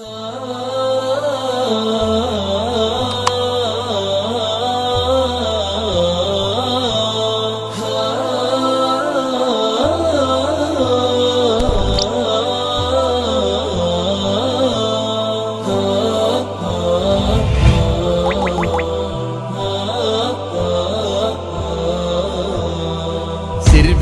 سر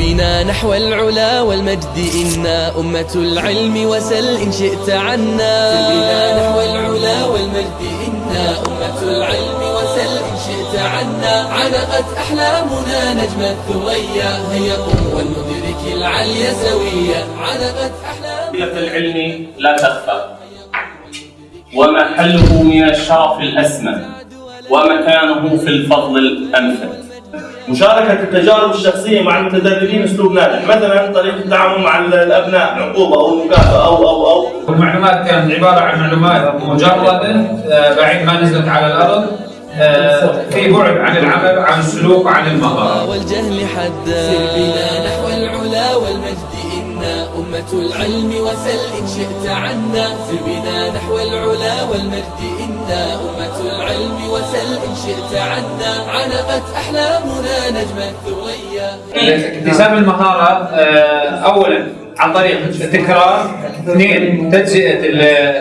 بنا نحو العلا والمجد إنا أمة العلم وسل إن شئت عنا. بنا نحو العلا والمجد إنا أمة العلم وسل إن شئت عنا. علقت أحلامنا نجم الثريا هيا قم ولندرك العلي سويا. علقت أحلامنا العلم لا تخفى. ومحله من الشرف الأسمى ومكانه في الفضل الأنفذ. مشاركة التجارب الشخصية مع المتدربين أسلوب ناجح، مثلا طريقة التعامل مع الأبناء عقوبة أو مكافأة أو أو أو. المعلومات كانت عبارة عن معلومات مجردة آه، بعيد ما نزلت على الأرض آه، في بعد عن العمل عن السلوك وعن المهارة. والجهل حدا سر بنا نحو العلا والمجد إنا أمة العلم وسل إن شئت عنا سر بنا نحو العلا والمجد إنا أمة العلم وسل إن شئت عنا علقت أحلامنا نجم الثريا اكتساب المهارة آه، أولا عن طريق التكرار اثنين تجزئة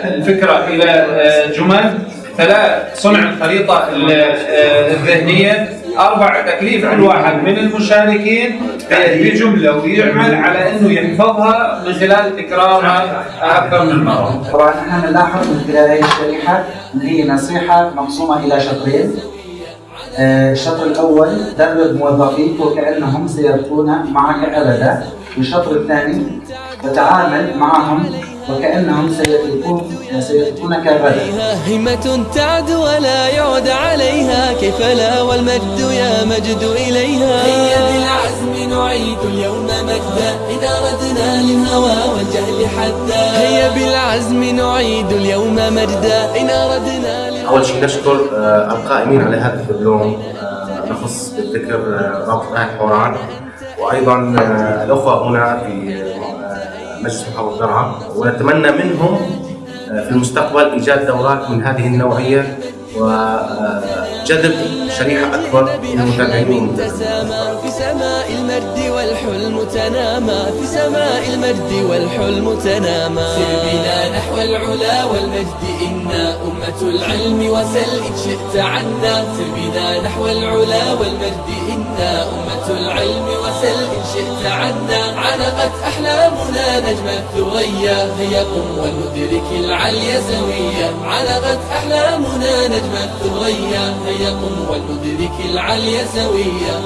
الفكرة إلى آه، جمل ثلاث صنع الخريطة ال- آه، الذهنية أربع تكليف كل واحد من المشاركين بجملة ويعمل على أنه يحفظها من خلال تكرارها أكثر من مرة طبعا إحنا نلاحظ من خلال هذه الشريحة إن هي نصيحة مقسومه إلى شطرين. آه، الشطر الأول درب موظفيك وكأنهم سيبقون معك أبدا. والشطر الثاني تتعامل معهم وكأنهم سيتركون سيتركونك غدا. عليها همة تعد ولا يعد عليها. كيف لا والمجد يا مجد إليها؟ هيا بالعزم نعيد اليوم مجدا. إن أردنا للهوى والجهل حدا. هيا بالعزم نعيد اليوم مجدا. إن أردنا أول شيء نشكر آه، القائمين على هذا اليوم آه، نخص بالذكر آه، رابط نهج حوران وأيضا آه، الأخوة هنا في مجلس محافظة درعا ونتمنى منهم في المستقبل إيجاد دورات من هذه النوعية. وجذب شريحة أكبر من المتابعين. تسامى في سماء المجد والحلم تنامى في سماء المجد والحلم تنامى سر بنا نحو العلا والمجد إنا أمة العلم وسل إن شئت عنا. سر بنا نحو العلا والمجد إنا أمة العلم وسل إن شئت عنا علقت أحلامنا نجم الثريا هيا قم وندرك العلي سويا علقت أحلامنا نجم الثريا هيا قم وندرك العلي سويا